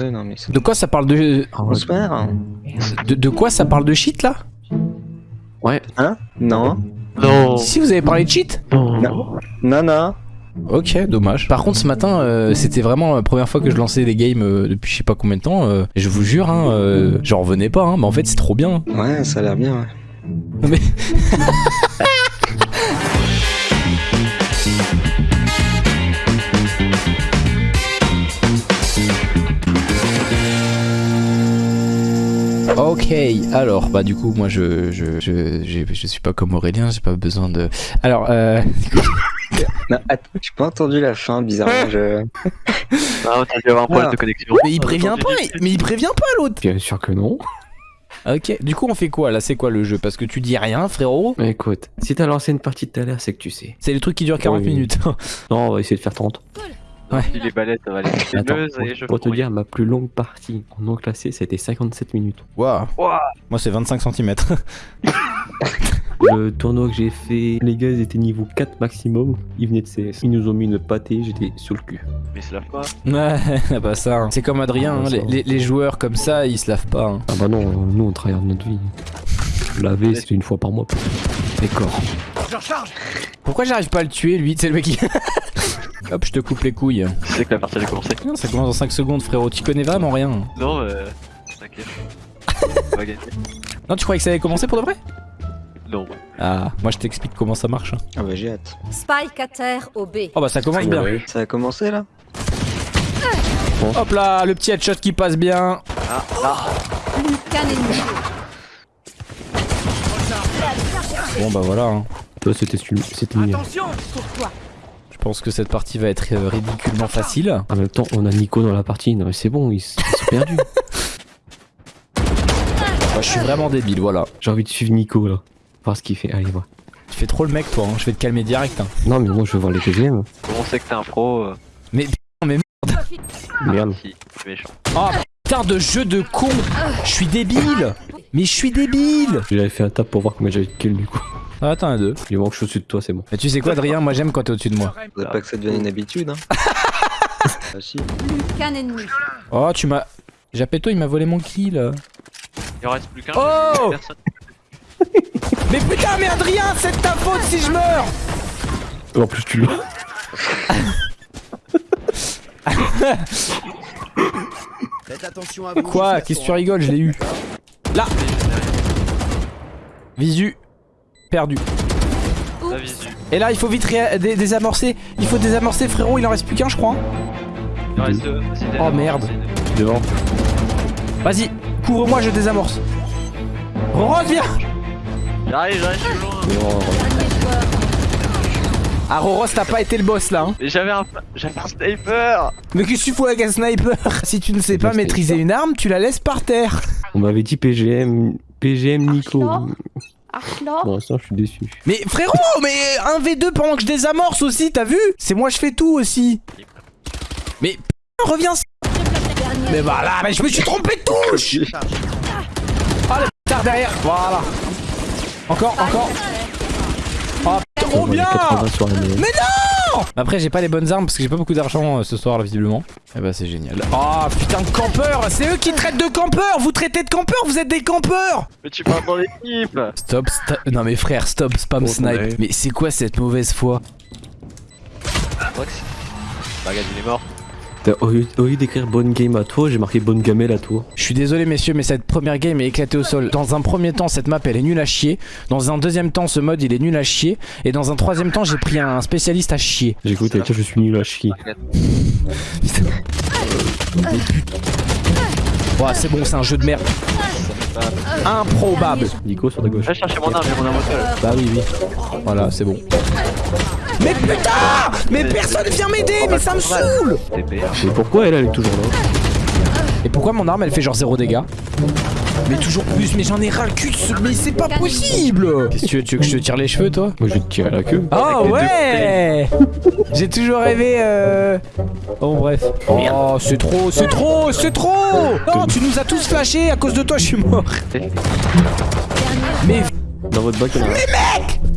Ouais, non, mais c'est... De quoi ça parle de... Perd, hein. de... de quoi ça parle de cheat là? Ouais. Hein? Non Non. Si vous avez parlé de cheat Non. Non, non. Ok, dommage. Par contre, ce matin, euh, c'était vraiment la première fois que je lançais des games euh, depuis je sais pas combien de temps. euh, et je vous jure, hein, euh, j'en revenais pas. Hein, mais en fait, c'est trop bien. Ouais, ça a l'air bien, ouais. Mais... Ok, alors bah du coup moi je je je, j'ai- je suis pas comme Aurélien, j'ai pas besoin de. Alors euh, Non, attends, j'ai pas entendu la fin, bizarrement, je... Ah, t'as dû avoir un problème Ah. de connexion. mais il prévient pas, mais il prévient pas l'autre. Bien sûr que non. Ok, du coup on fait quoi là? C'est quoi le jeu? Parce que tu dis rien frérot. Mais écoute, si t'as lancé une partie tout à l'heure, c'est que tu sais. C'est le truc qui dure 40 Oui. minutes. Non, on va essayer de faire 30. Si les ballettes, ça va aller Attends, pour, et je pour te dire, ma plus longue partie en non classé, ça a été 57 minutes. Waouh. Moi c'est 25 cm. Le tournoi que j'ai fait, les gars, ils étaient niveau 4 maximum. Ils venaient de CS. Ils nous ont mis une pâtée, j'étais sur le cul. Mais se lave pas. Ouais, bah ça. hein. C'est comme Adrien, hein, Ouais, ça les, va. les- les joueurs comme ça, ils se lavent pas. hein. Ah bah non, nous on travaille notre vie. Laver, c'est une fois par mois. Corps. Pourquoi j'arrive pas à le tuer lui? C'est le mec qui. Hop, je te coupe les couilles. Tu sais que la partie a commencé. Non, ça commence dans 5 secondes, frérot. Tu connais vraiment rien. Non, euh. T'inquiète. On va gagner. Non, tu croyais que ça allait commencer pour de vrai? Non. Ah, moi je t'explique comment ça marche. hein. Ah bah j'ai hâte. Spike à terre au B. Oh bah ça commence bien. Ça a commencé, là Hop là, le petit headshot qui passe bien. Ah, là. Ennemi. Bon bah voilà. hein. Toi, c'était celui- c'était mieux. Pour toi. Je pense que cette partie va être euh, ridiculement facile. En même temps, on a Nico dans la partie. Non, mais c'est bon, ils, sont perdus. Moi, je suis vraiment débile, voilà. J'ai envie de suivre Nico là. Voir ce qu'il fait. Allez, voir. Tu fais trop le mec toi, hein. je vais te calmer direct. hein. Non, mais moi je veux voir les. Comment on sait que t'es un pro euh, Merde. Si, c'est méchant. Oh putain de jeu de con Je suis débile Mais je suis débile J'avais fait un tap pour voir combien j'avais de kills du coup. Ah, attends un deux. Il manque je suis au-dessus de toi, c'est bon. Mais tu sais quoi Adrien, moi j'aime quand t'es au-dessus de moi. Faudrait pas que ça devienne une habitude, hein. ah si. Qu'un ennemi. Oh tu m'as... Japetto il m'a volé mon kill. Il en reste plus qu'un. Oh. Mais putain mais Adrien, c'est de ta faute si je meurs En plus, tu l'as. Quoi? Qu'est-ce que tu rigoles? Je l'ai eu. Là Visu. Perdu. Et là il faut vite dé- désamorcer. Il faut désamorcer frérot, il en reste plus qu'un je crois. Il en reste deux. Oh, merde. Devant. Vas-y, couvre-moi, je désamorce. Rose, viens J'arrive, j'arrive, je suis loin. Ah, Roros, t'as pas été le boss là. Hein. J'avais un, j'avais un sniper. Mais qu'est-ce que tu fous avec un sniper Si tu ne sais pas maîtriser une arme, tu la laisses par terre. On m'avait dit PGM. PGM Nico. Archlor Pour l'instant, je suis déçu. Mais frérot, mais un V2 pendant que je désamorce aussi, t'as vu? C'est moi, je fais tout aussi. Mais putain, reviens. Mais voilà, mais je me suis trompé de touche Ah, le tard derrière, voilà. Encore, encore. Oh, putain, oh bien 80 sur la mêlée. Mais non Après j'ai pas les bonnes armes parce que j'ai pas beaucoup d'argent euh, ce soir là visiblement. Eh bah c'est génial. Oh putain de campeurs C'est eux qui traitent de campeurs Vous traitez de campeurs Vous êtes des campeurs Mais tu parles dans l'équipe. Stop, sta- Non mais frère, stop, spam Oh, snipe. ouais. Mais c'est quoi cette mauvaise foi c'est- Bah, regarde, il est mort. T'as- Au lieu, d'écrire bonne game à toi, j'ai marqué bonne gamelle à toi. Je suis désolé messieurs mais cette première game est éclatée au sol. Dans un premier temps cette map elle est nulle à chier. Dans un deuxième temps ce mode il est nul à chier. Et dans un troisième temps j'ai pris un spécialiste à chier. J'écoute, tiens, je suis nul à chier. Ouais c'est bon c'est un jeu de merde. Improbable. Nico sur ta gauche. Va chercher mon arme, j'ai mon arme au sol. Bah oui oui. Voilà c'est bon. Mais putain Mais personne vient m'aider Mais ça me saoule. Mais pourquoi elle, elle est toujours là Et pourquoi mon arme elle fait genre zéro dégâts Mais toujours plus, mais j'en ai ras le cul de ce... Mais c'est pas possible Qu'est-ce que tu veux, tu veux que je te tire les cheveux toi Moi, je vais te tirer la queue. Oh Avec les ouais J'ai toujours rêvé euh... Bon bref. Oh c'est trop, c'est trop, c'est trop Non tu nous as tous flashés, à cause de toi je suis mort Mais Dans votre bac, il y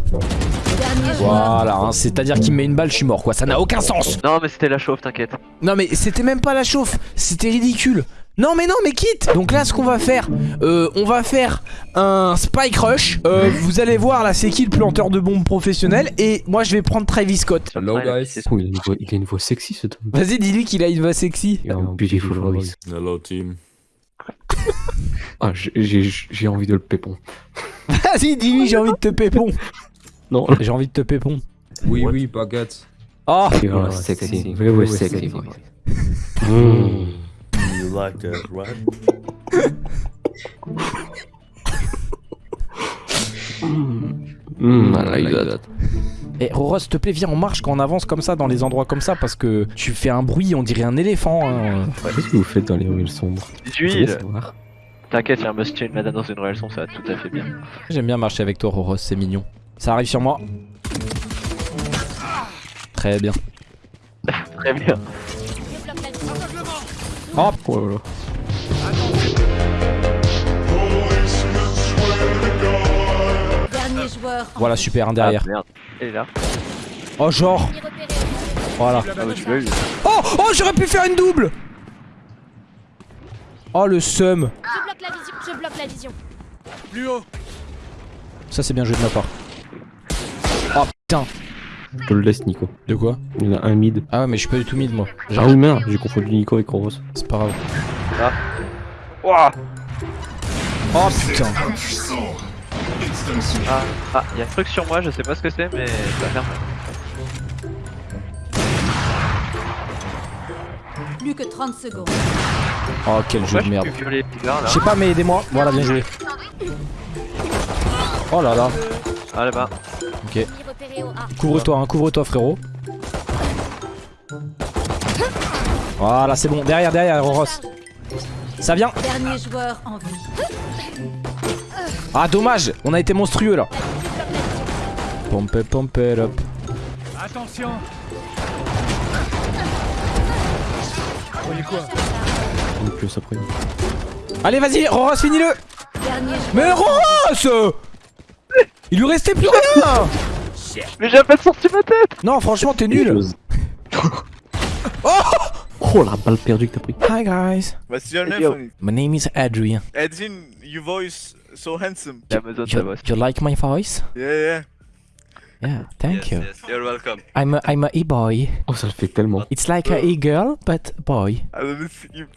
Voilà, hein, c'est-à-dire qu'il me met une balle, je suis mort quoi, ça n'a aucun sens Non, mais c'était la chauffe, t'inquiète. Non mais c'était même pas la chauffe, c'était ridicule non mais non mais quitte Donc là ce qu'on va faire euh, On va faire un spike rush euh, Vous allez voir là c'est qui le planteur de bombes professionnel Et moi je vais prendre Travis Scott Hello guys. Oh, il, a une voix, il a une voix sexy cet homme. Vas-y dis-lui qu'il a une voix sexy Il a un beautiful voice. Hello team. Ah, j'ai- j'ai j'ai envie de le pépon. Vas-y dis-lui j'ai envie de te pépon Non, J'ai envie de te pépon Oui oui baguette. Oh you are sexy, very sexy voice. Mm. You like that, right? Mm, I like that. Et Roro s'il te plaît viens on marche quand on avance comme ça dans les endroits comme ça Parce que tu fais un bruit on dirait un éléphant hein. Qu'est-ce que vous faites dans les ruelles sombres Je veux Huile savoir. T'inquiète, y'a un must une madame dans une ruelle son, ça va tout à fait bien. J'aime bien marcher avec toi Roro c'est mignon Ça arrive sur moi Très bien Très bien. Oh là là. En Voilà super un derrière Ah, merde. Elle est là. Oh genre Voilà Ah bah. Oh Oh j'aurais pu faire une double Oh le seum Je bloque la vision. Je bloque la vision. Ça c'est bien joué de ma part Oh putain Je te le laisse, Nico. De quoi Il y en a un mid. Ah ouais mais je suis pas du tout mid moi Ah oui, merde, j'ai confondu Nico avec Rose. C'est pas grave Ouah Oh putain Ah, ah, y'a un truc sur moi, je sais pas ce que c'est, mais ça ferme. Plus que 30 secondes. Oh quel jeu de merde peux plus violer les là Je sais pas mais aidez-moi Voilà bien joué Oh là là Ah là-bas. Couvre-toi hein couvre-toi frérot. Voilà c'est bon. Derrière derrière Roros Ça vient Dernier joueur en vie. Ah dommage. On a été monstrueux là. Pompe pompe hop. Plus après. Allez vas-y Roros finis-le. Mais Roros Il lui restait plus rien Mais j'ai pas sorti ma tête Non franchement t'es nul Oh la balle perdue que t'as pris. Hi guys What's your name? Yo. My name is Adrian Edwin, your voice so handsome. You, bosse. you like my voice? Yeah, yeah. Yeah, thank you. You're welcome. I'm a, I'm a e-boy. Oh, ça le fait tellement. It's like a e-girl, but boy. I love it. You...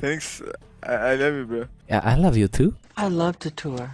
Thanks. I, I love you, bro. Yeah, I love you too. I love to tour.